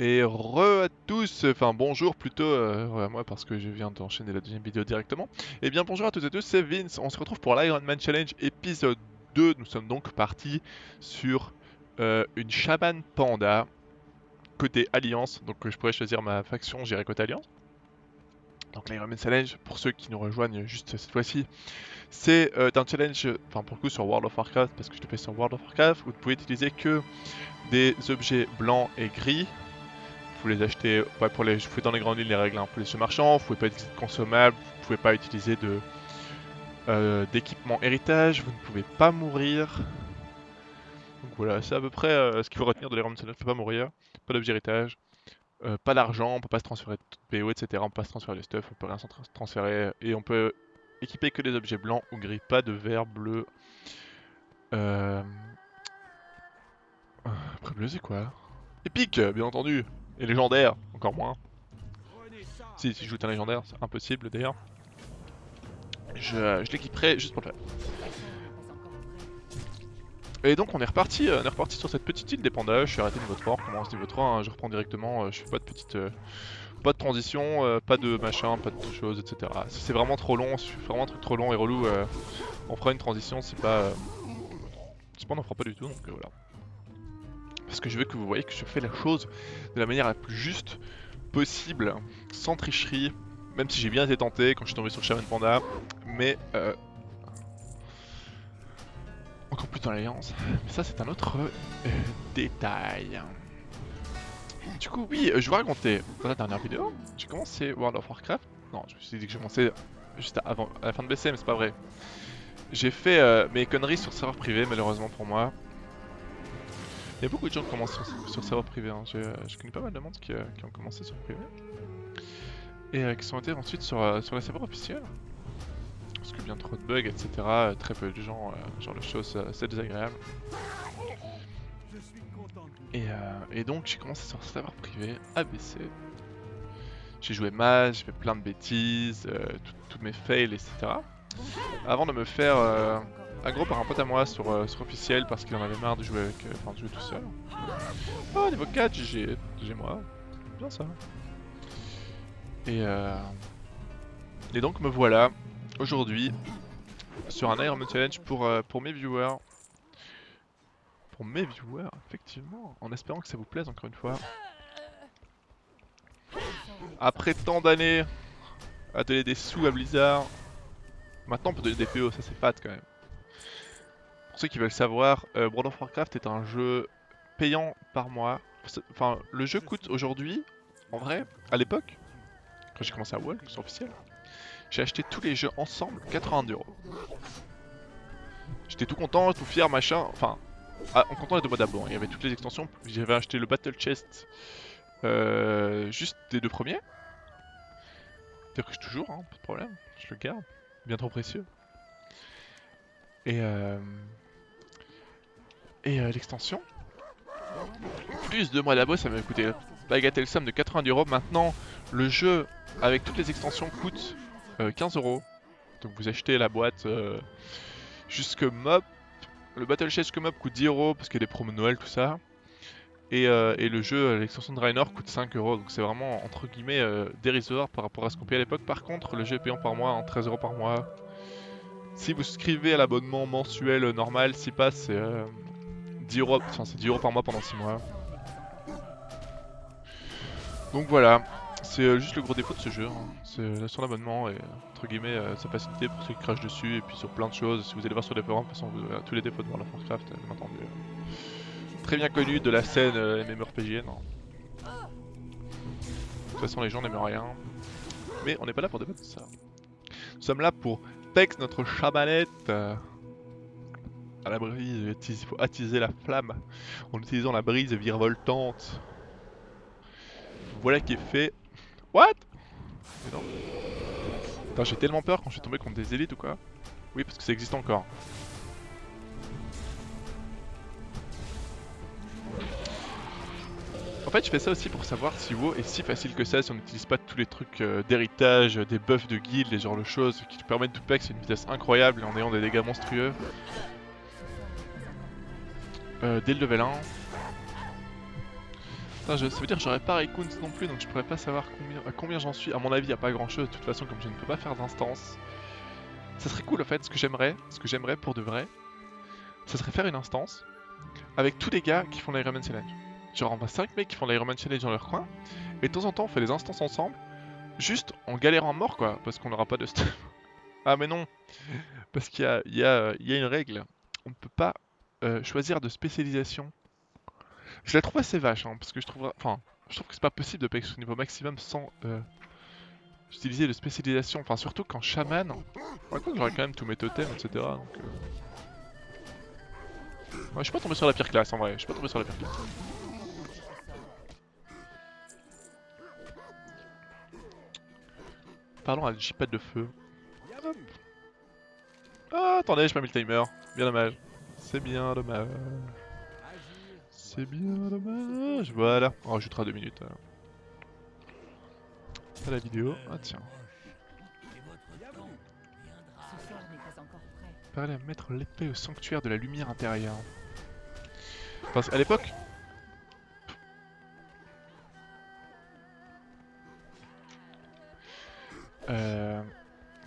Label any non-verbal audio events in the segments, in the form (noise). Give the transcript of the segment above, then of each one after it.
Et re à tous, enfin bonjour plutôt, euh, à moi parce que je viens d'enchaîner la deuxième vidéo directement. Et bien bonjour à toutes et tous, c'est Vince, on se retrouve pour l'Iron Man Challenge épisode 2. Nous sommes donc partis sur euh, une Shaman Panda côté Alliance, donc je pourrais choisir ma faction, j'irai côté Alliance. Donc l'Iron Man Challenge, pour ceux qui nous rejoignent juste cette fois-ci, c'est euh, un challenge, enfin pour le coup sur World of Warcraft, parce que je le fais sur World of Warcraft, vous pouvez utiliser que des objets blancs et gris vous les pour les, je fais dans les grandes lignes les règles hein, pour les jeux marchands, vous pouvez pas utiliser de consommables, vous pouvez pas utiliser de euh, d'équipement héritage, vous ne pouvez pas mourir. Donc voilà, c'est à peu près euh, ce qu'il faut retenir de l'Iron ne peut pas mourir, pas d'objet héritage, euh, pas d'argent, on peut pas se transférer de PO, etc. On peut pas se transférer de stuff, on peut rien se transférer, et on peut équiper que des objets blancs ou gris, pas de vert, bleu. Après bleu c'est quoi? Épique, bien entendu et légendaire, encore moins. Si, si je joue un légendaire, c'est impossible d'ailleurs. Je, je l'équiperai juste pour le faire. Et donc on est reparti, euh, on est reparti sur cette petite île d'épandage, je suis arrêté niveau 3, on recommence niveau 3, hein, je reprends directement, euh, je fais pas de petite... Euh, pas de transition, pas de machin, pas de choses, etc. Si c'est vraiment trop long, si vraiment un truc trop long et relou, on fera une transition, c'est pas... c'est pas on en fera pas du tout, donc voilà. Parce que je veux que vous voyez que je fais la chose de la manière la plus juste possible, sans tricherie, même si j'ai bien été tenté quand je suis tombé sur Shaman Panda, mais euh, encore plus dans l'alliance. Mais ça c'est un autre euh, détail. Du coup oui, je vous raconter, dans la dernière vidéo, j'ai commencé World of Warcraft. Non, je me suis dit que j'ai commencé juste avant, à la fin de BC, mais c'est pas vrai. J'ai fait euh, mes conneries sur serveur privé malheureusement pour moi. Il y a beaucoup de gens qui commencent sur, sur serveur privé. Hein. Je connais pas mal de monde qui, euh, ont commencé sur privé. Et euh, qui sont été ensuite sur, euh, sur serveur officielle. Parce que bien trop de bugs, etc. très peu de gens, genre de choses, c'est désagréable. Et, et donc j'ai commencé sur serveur privé, ABC. J'ai joué mal, j'ai fait plein de bêtises, toutes mes fails, etc. Avant de me faire gros par un pote à moi sur, euh, sur officiel parce qu'il en avait marre de jouer avec, euh, enfin de jouer tout seul. Oh niveau 4 j'ai moi, bien ça. Et euh... Et donc me voilà aujourd'hui sur un Iron Challenge pour, euh, pour mes viewers. Pour mes viewers, effectivement, en espérant que ça vous plaise encore une fois. Après tant d'années à donner des sous à Blizzard, maintenant on peut donner des PO, ça c'est fat quand même. Pour ceux qui veulent savoir, euh, World of Warcraft est un jeu payant par mois. Enfin, le jeu coûte aujourd'hui, en vrai, à l'époque, quand j'ai commencé à WoW, c'est officiel, j'ai acheté tous les jeux ensemble 80 euros. J'étais tout content, tout fier, machin. Enfin, ah, en comptant les deux mois d'abord, il y avait toutes les extensions. J'avais acheté le Battle Chest euh, juste des deux premiers. C'est-à-dire que je toujours, hein, pas de problème, je le garde, bien trop précieux. Et euh, et euh, l'extension. Plus de mois d'abo, ça m'a coûté bagatelle somme de 90 euros. Maintenant, le jeu avec toutes les extensions coûte 15 euh, euros. Donc vous achetez la boîte euh, jusque mob. Le Battle Chest jusque mob coûte 10 euros parce qu'il y a des promos Noël, tout ça. Et, le jeu, l'extension de Rainer coûte 5 euros. Donc c'est vraiment entre guillemets dérisoire par rapport à ce qu'on payait à l'époque. Par contre, le jeu est payant par mois, en 13 euros par mois. Si vous souscrivez à l'abonnement mensuel normal, si pas, c'est 10 euros, enfin c'est 10 euros par mois pendant 6 mois. Donc voilà, c'est euh, juste le gros défaut de ce jeu, hein. c'est euh, son abonnement et entre guillemets euh, sa facilité pour ceux qui crachent dessus et puis sur plein de choses. Si vous allez voir sur les forums, de toute façon vous avez tous les défauts de World of Warcraft, bien entendu. Très bien connu de la scène MMORPG. Non. De toute façon les gens n'aiment rien. Mais on n'est pas là pour débattre de ça. Nous sommes là pour Pex, notre chabalette la brise, il faut attiser la flamme en utilisant la brise virevoltante. Voilà qui est fait. What? J'ai tellement peur quand je suis tombé contre des élites ou quoi. Oui, parce que ça existe encore. En fait, je fais ça aussi pour savoir si WoW est si facile que ça, si on n'utilise pas tous les trucs euh, d'héritage, des buffs de guild, les genres de choses qui permettent de pex à une vitesse incroyable en ayant des dégâts monstrueux. Euh, dès le level 1. Putain, je- ça veut dire que j'aurais pas Raycoons non plus, donc je pourrais pas savoir combien, combien j'en suis. À mon avis, y a pas grand chose. De toute façon, comme je ne peux pas faire d'instance, ça serait cool en fait. Ce que j'aimerais, ce que j'aimerais pour de vrai, ça serait faire une instance avec tous les gars qui font l'Ironman Challenge. Genre, on a 5 mecs qui font l'Ironman Challenge dans leur coin, et de temps en temps, on fait des instances ensemble, juste en galérant mort quoi, parce qu'on n'aura pas de stuff. (laughs) ah, mais non, parce qu'il il il y a une règle. On ne peut pas euh, choisir de spécialisation je la trouve assez vache, hein, parce que je trouve, enfin, je trouve que c'est pas possible de payer au niveau maximum sans euh, utiliser de spécialisation. Enfin, surtout qu'en chaman, j'aurais quand même tous mes totems, etc. Donc, euh... je suis pas tombé sur la pire classe en vrai. Je suis pas tombé sur la pire classe. Parlons à J-Pad de feu. Ah, attendez, j'ai pas mis le timer. Bien dommage. C'est bien dommage. C'est bien dommage. Voilà, on rajoutera deux minutes. alors. À la vidéo. Ah tiens. Parler à mettre l'épée au sanctuaire de la lumière intérieure. Parce qu'à l'époque. Euh...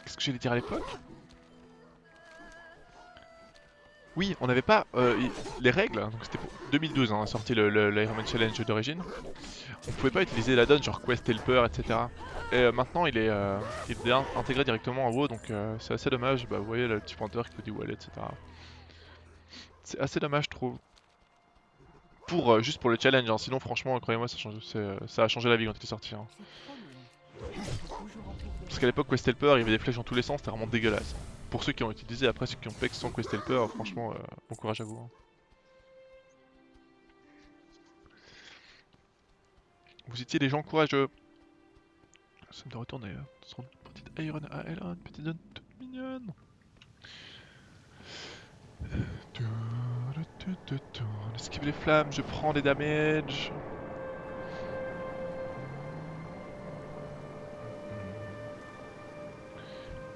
Qu'est-ce que j'allais dire à l'époque? Oui, on n'avait pas euh, les règles, donc c'était pour 2012, hein, sorti le, le, Challenge d'origine. On pouvait pas utiliser la donne genre Quest Helper, etc. Et euh, maintenant il est, euh, intégré directement en WoW, donc c'est assez dommage. Bah, vous voyez le petit pointeur qui fait du wallet, etc. C'est assez dommage, je trouve. Pour, juste pour le challenge, hein. sinon franchement, croyez-moi, ça, a changé la vie quand il est sorti. hein. Parce qu'à l'époque, Quest Helper, il y avait des flèches dans tous les sens, c'était vraiment dégueulasse. Pour ceux qui ont utilisé, après ceux qui ont pex sans Quest Helper, franchement, euh, bon courage à vous. hein. Vous étiez des gens courageux. Me doit retourner euh, sur une petite Iron AL, une petite toute mignonne. Euh, esquive les flammes, je prends des damages.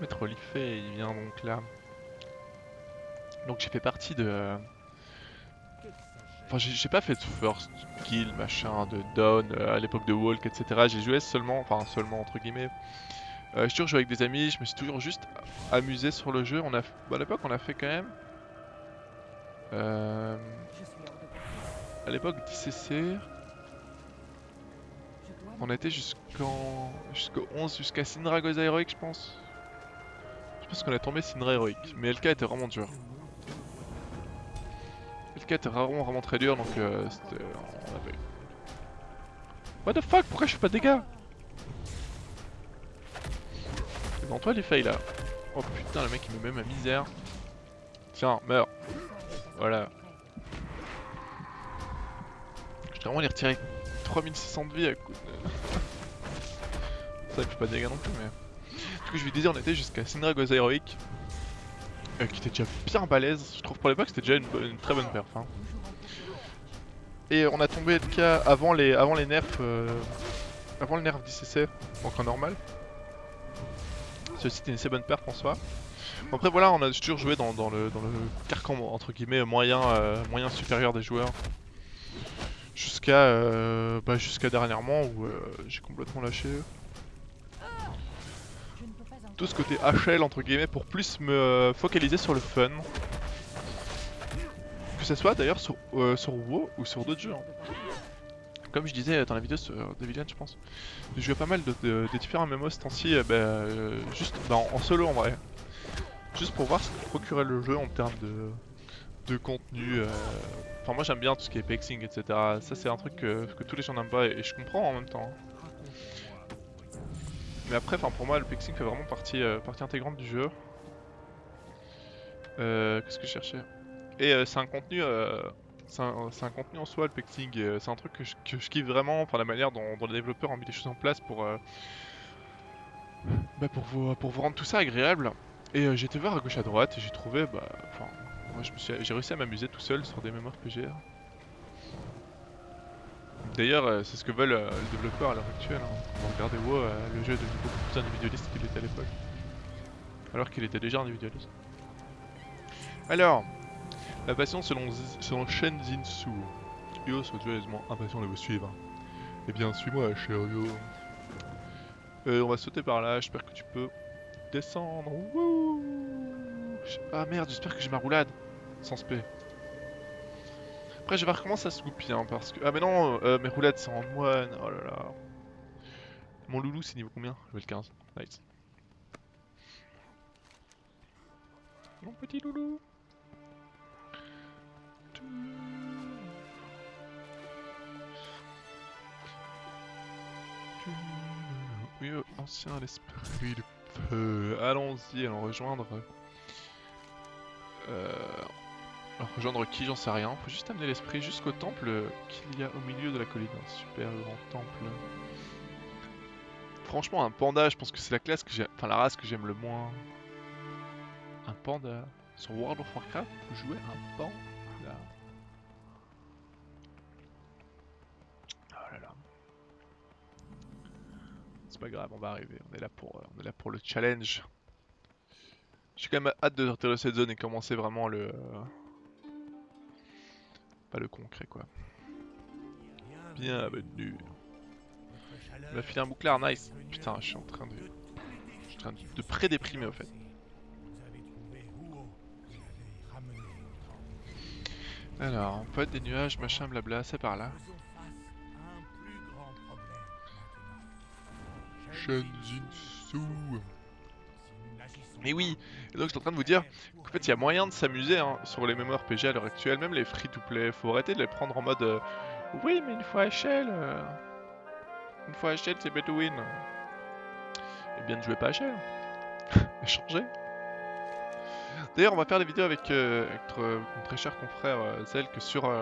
Maître Olifet, il vient donc là. Donc j'ai fait partie de... Enfin j'ai pas fait de first kill, machin, de down euh, à l'époque de Walk, etc. J'ai joué seulement, enfin seulement entre guillemets. Euh, j'ai toujours joué avec des amis, je me suis toujours juste amusé sur le jeu. On a, à l'époque on a fait quand même... Euh, Je à l'époque d'ICC, Je dois on été jusqu'en... jusqu'au 11, jusqu'à Syndra Goza Heroic je pense. Je pense qu'on a tombé Syndra Heroic, mais LK était vraiment dur. LK était vraiment vraiment très dur donc euh, c'était... on a. What the fuck? Pourquoi je fais pas de dégâts? C'est devant toi les fails là. Oh putain le mec il me met ma misère. Tiens, meurs. Voilà. Je vraiment les retirer 3600 de vie à coup de... (laughs) Ça il fait pas de dégâts non plus mais... Je lui disais on était jusqu'à Syndra Goza Heroic. euh, qui était déjà bien balèze, je trouve pour l'époque c'était déjà une, très bonne perf. hein. Et on a tombé LK avant les, avant les nerfs, euh, avant le nerf d'ICC, donc en normal. Ceci était une assez bonne perf en soi. Après voilà, on a toujours joué dans, le, dans le carcan entre guillemets moyen, euh, moyen supérieur des joueurs. Jusqu'à bah, dernièrement où j'ai complètement lâché Je ne peux pas encore. Tout ce côté HL entre guillemets pour plus me euh, focaliser sur le fun. Que ce soit d'ailleurs sur, euh, sur WoW ou sur d'autres jeux. hein. Comme je disais dans la vidéo sur Devilian je pense, j'ai joué pas mal de, différents MMO ce temps-ci, euh, bah, juste bah, en, solo en vrai. Juste pour voir ce que procurait le jeu en termes de, de contenu. Enfin moi j'aime bien tout ce qui est pexing etc. Ça c'est un truc que, tous les gens n'aiment pas et, et je comprends en même temps. hein. Mais après, pour moi, le pexing fait vraiment partie, euh, partie intégrante du jeu. Euh, Qu'est-ce que je cherchais? Et euh, c'est un contenu, euh, c'est un, contenu en soi, le pexing. c'est un truc que je, que je kiffe vraiment, enfin la manière dont, les développeurs ont mis les choses en place pour, bah, pour vous, pour vous rendre tout ça agréable. Et été voir à gauche à droite et j'ai trouvé, bah, enfin, moi j'ai réussi à m'amuser tout seul sur des mémoires PGR. D'ailleurs, euh, c'est ce que veulent euh, les développeurs à l'heure actuelle. Hein. Regardez WoW, euh, le jeu est devenu beaucoup plus individualiste qu'il était à l'époque. Alors qu'il était déjà individualiste. Alors, la passion selon, selon Shen Jinsu. Yo, soit joyeusement impatient de vous suivre. Eh bien, suis-moi, chério. Euh, on va sauter par là, j'espère que tu peux descendre. Wouh ah merde, j'espère que j'ai ma roulade. Sans spé. Après, je vais comment ça se hein, parce que... Ah mais non, euh, mes roulades c'est en moine, oh là là. Mon loulou c'est niveau combien? Level 15, nice. Mon petit loulou. Oui, euh, ancien l'esprit de feu. Allons-y, allons rejoindre. Euh... rejoindre qui J'en sais rien. Faut juste amener l'esprit jusqu'au temple qu'il y a au milieu de la colline. Un super grand temple. Franchement, un panda, je pense que c'est la classe que j'ai. Enfin, la race que j'aime le moins. Un panda. Sur World of Warcraft, vous jouez un panda. Oh là là. C'est pas grave, on va arriver. On est là pour, euh, on est là pour le challenge. J'ai quand même hâte de sortir de cette zone et commencer vraiment le. Pas le concret quoi. Bienvenue. On a filé un bouclard, nice. Putain, je suis en train de. Je suis en train de, pré-déprimer au fait. Alors, poète des nuages, machin, blabla, c'est par là. Shenjinsu. Mais oui, et donc je suis en train de vous dire qu'en fait il y a moyen de s'amuser hein, sur les MMORPG à l'heure actuelle, même les free-to-play, faut arrêter de les prendre en mode euh, oui mais une fois échelle, euh, une fois échelle c'est better win. Et bien ne jouez pas à échelle, (laughs) échangez. D'ailleurs on va faire des vidéos avec, euh, mon très cher confrère Zelk sur,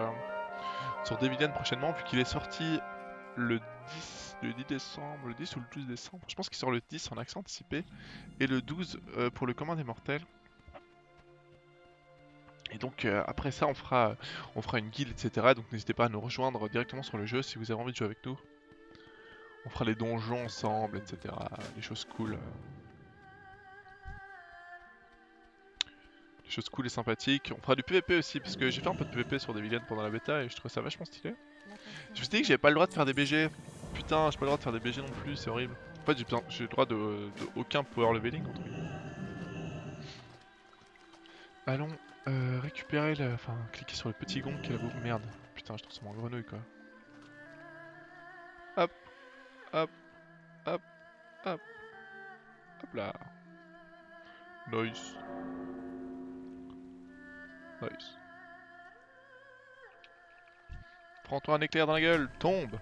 sur prochainement vu qu'il est sorti le 10, le 10 décembre, le 10 ou le 12 décembre, je pense qu'il sort le 10 en accent anticipé et le 12 euh, pour le commun des mortels. Et donc euh, après ça on fera, on fera une guilde etc. Donc n'hésitez pas à nous rejoindre directement sur le jeu si vous avez envie de jouer avec nous. On fera les donjons ensemble etc. Les choses cool. Les choses cool et sympathiques. On fera du PVP aussi parce que j'ai fait un peu de PVP sur des vilaines pendant la bêta et je trouve ça vachement stylé. Je me suis dit que j'avais pas le droit de faire des BG. Putain, j'ai pas le droit de faire des BG non plus, c'est horrible. En fait, j'ai le droit de, de aucun power leveling entre guillemets. Allons euh, récupérer le. Enfin, cliquer sur le petit gong qui est là-bas. Merde. Putain, je transforme en grenouille quoi. Hop, hop, hop, hop. Hop là. Nice. Nice. Prends-toi un éclair dans la gueule, tombe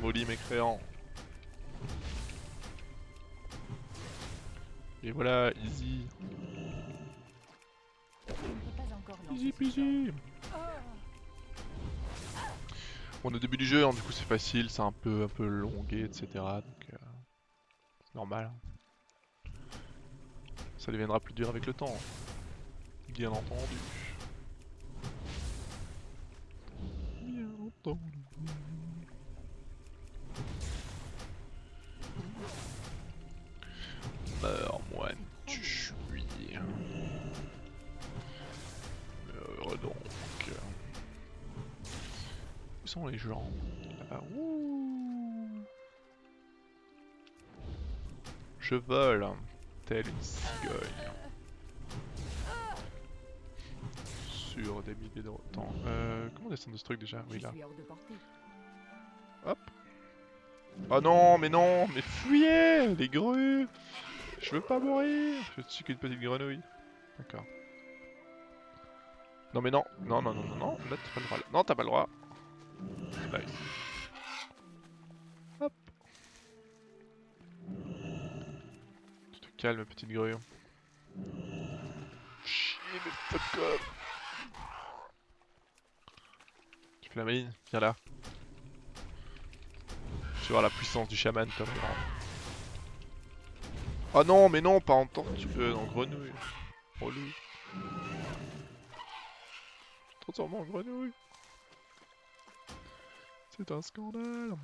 Maudit mécréant. Et voilà, easy. Easy peasy. On est au début du jeu, hein, du coup c'est facile, c'est un peu, un peu longué, etc. Donc euh, c'est normal. Ça deviendra plus dur avec le temps. Bien entendu. Bien entendu. Les gens Là-bas. Ouh. Je vole, telle une cigogne. Sur des milliers de temps. Euh, comment descendre de ce truc déjà? Oui, là. portée. Oh non, mais non, mais fuyez Les grues Je veux pas mourir Je suis qu'une petite grenouille. D'accord. Non mais non, non, non, non, non, non, là t'as pas le droit. Non, t'as pas le droit. Nice. Hop. Tu te calmes, petite grue. Chier, mais. Tu fais la maline Viens là. Tu vas voir la puissance du chaman, toi. vraiment. Oh non, mais non, pas en tortue, euh, en grenouille. Oh loup. Transforme en grenouille. C'est un scandale.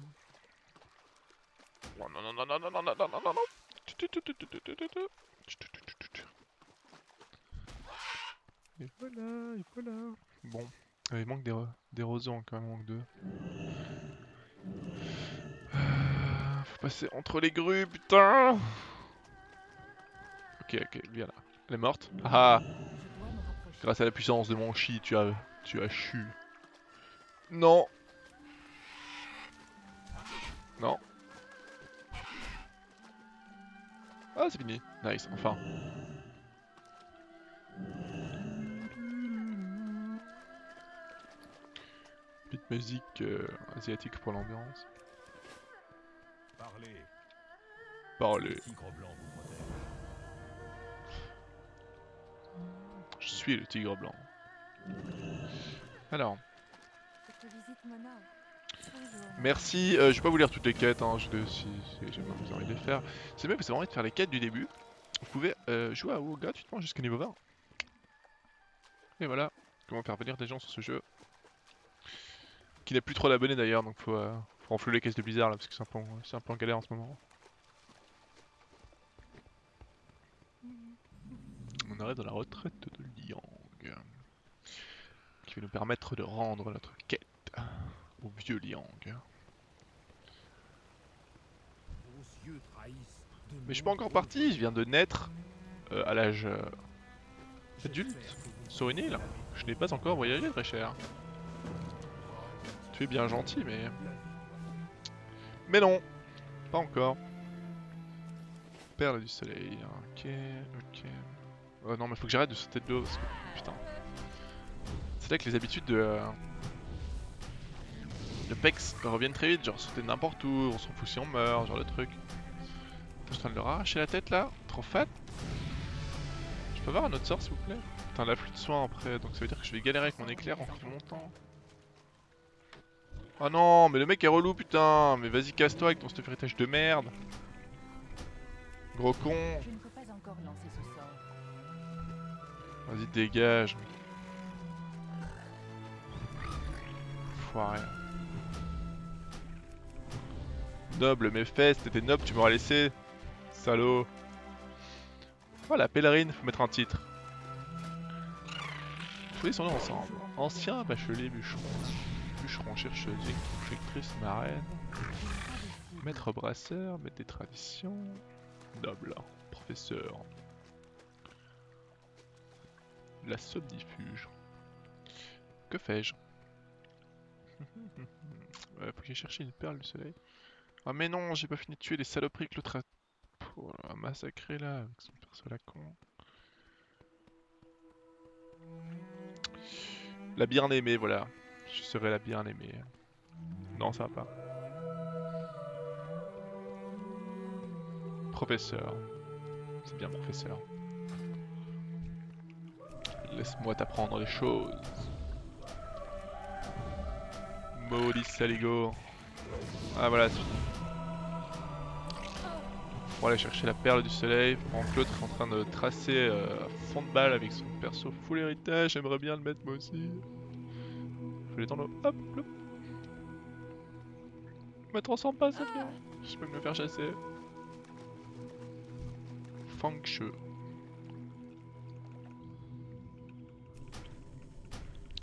Oh non, non, non, non, non, non, non, non, non, non, non. Et voilà, et voilà. Bon, il manque des, des rosons quand même, il manque deux. Passer entre les grues, putain Ok, ok, viens là. Elle est morte. Ah rapprocher. Grâce à la puissance de mon chi, tu as... Tu as chu. Non Non. Ah, c'est fini. Nice, enfin. Petite musique euh, asiatique pour l'ambiance. Parlez, Parlez. le tigre blanc vous protège. Je suis le tigre blanc. Alors, Cette visite m'honore. Merci. euh, je vais pas vous lire toutes les quêtes, hein, si, si jamais vous avez envie de les faire. C'est mieux que c'est vraiment de faire les quêtes du début. Vous pouvez euh, jouer à WoW gratuitement jusqu'au niveau 20. Et voilà, comment faire venir des gens sur ce jeu. Qui n'a plus trop d'abonnés d'ailleurs, donc faut, euh, faut renflouer les caisses de Blizzard là, parce que c'est un, un peu en galère en ce moment. On arrive dans la retraite de Liang. Qui va nous permettre de rendre notre quête au vieux Liang. Mais je suis pas encore parti, je viens de naître euh, à l'âge euh, adulte sur une île. Je n'ai pas encore voyagé très cher. Tu es bien gentil, mais... Mais non Pas encore. Perle du soleil, ok, ok. Oh non mais faut que j'arrête de sauter de l'eau. Putain. C'est là que les habitudes de... euh, De PEX reviennent très vite, genre sauter n'importe où, on s'en fout si on meurt, genre de truc. Je suis en train de leur arracher la tête là, trop fat. Je peux avoir un autre sort s'il vous plaît? Putain, l'afflux de soins après, donc ça veut dire que je vais galérer avec mon éclair en plus longtemps. Oh non, mais le mec est relou putain Mais vas-y casse-toi avec ton stuff héritage de merde Gros con encore. Vas-y dégage Foiré Noble mes fesses, t'étais noble, tu m'aurais laissé Salaud. La pèlerine, faut mettre un titre. Tous les noms ensemble. Ancien bachelier bûcheron Bûcheron chercheuse, lectrice marraine. Maître brasseur, maître des traditions Noble, professeur. La somnifuge Que fais-je? (laughs) Ouais, faut que j'aille chercher une perle du soleil. Ah mais non, j'ai pas fini de tuer les saloperies que l'autre a... Oh là, avec son perso la con. La bien-aimée, voilà. Je serai la bien-aimée. Non, ça va pas. Professeur. C'est bien professeur. Laisse-moi t'apprendre les choses. Maudit saligo. Ah voilà, c'est fini. Pour aller chercher la perle du soleil, pendant l'autre est en train de tracer euh, à fond de balle avec son perso full héritage, j'aimerais bien le mettre moi aussi. Je vais les tendre, hop, hop. Me transforme pas, ça. Je peux me faire chasser. Fang Shui.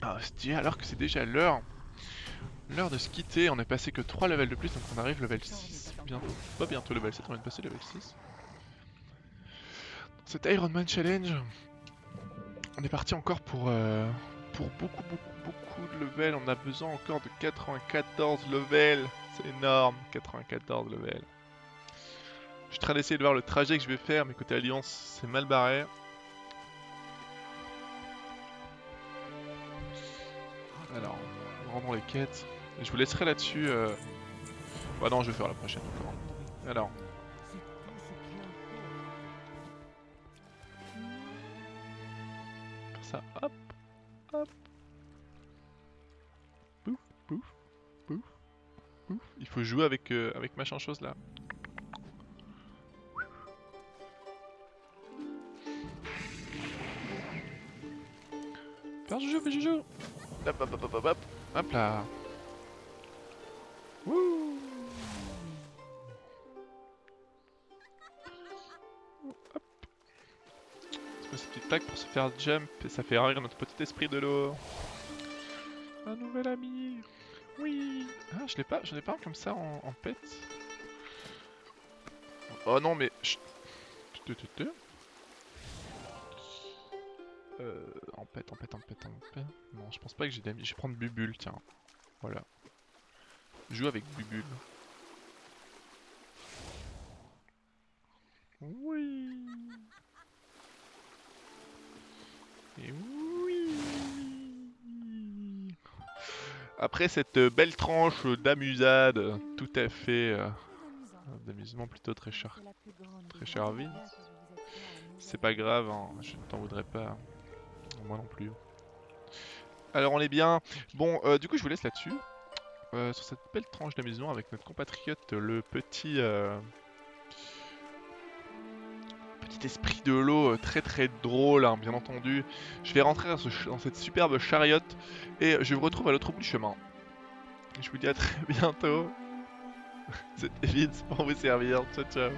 Ah, c'est alors que c'est déjà l'heure. L'heure de se quitter, on est passé que 3 levels de plus, donc on arrive level 6 Pas bientôt level 7, on vient de passer level 6. Dans cet Iron Man Challenge, on est parti encore pour, euh, pour beaucoup, beaucoup, beaucoup de levels. On a besoin encore de 94 levels. C'est énorme, 94 levels. Je suis en train d'essayer de voir le trajet que je vais faire, mais côté Alliance, c'est mal barré. Alors, rendons les quêtes. Je vous laisserai là-dessus. Euh... Bah non, je vais faire la prochaine encore. Alors, ça, hop, hop. Pouf, pouf, pouf, pouf. Il faut jouer avec, euh, machin chose là. Faire du jeu, fais. Hop, hop, hop, hop, hop, hop. Hop là. Hop. Quoi ces petites tags pour se faire jump et ça fait rire notre petit esprit de l'eau. Un nouvel ami. Oui. Ah, je l'ai pas, je l'ai pas comme ça en, en pet. Oh non, mais. chut. Tu, tu, tu. Euh. Empête, empête, empête, empête. Non, je pense pas que j'ai d'amis. Je vais prendre Bubule, tiens. Voilà. Joue avec Bubule. Cette euh, belle tranche d'amusade, tout à fait euh, d'amusement plutôt très cher. Très cher vie. C'est pas grave, hein, je ne t'en voudrais pas. Moi non plus. Alors on est bien. Bon, euh, du coup je vous laisse là-dessus. Sur cette belle tranche d'amusement avec notre compatriote, le petit... Petit esprit de l'eau très très drôle, hein, bien entendu. Je vais rentrer dans, ce dans cette superbe chariote et je vous retrouve à l'autre bout du chemin. Je vous dis à très (laughs) bientôt. (laughs) C'était Vince pour vous servir. Ciao ciao.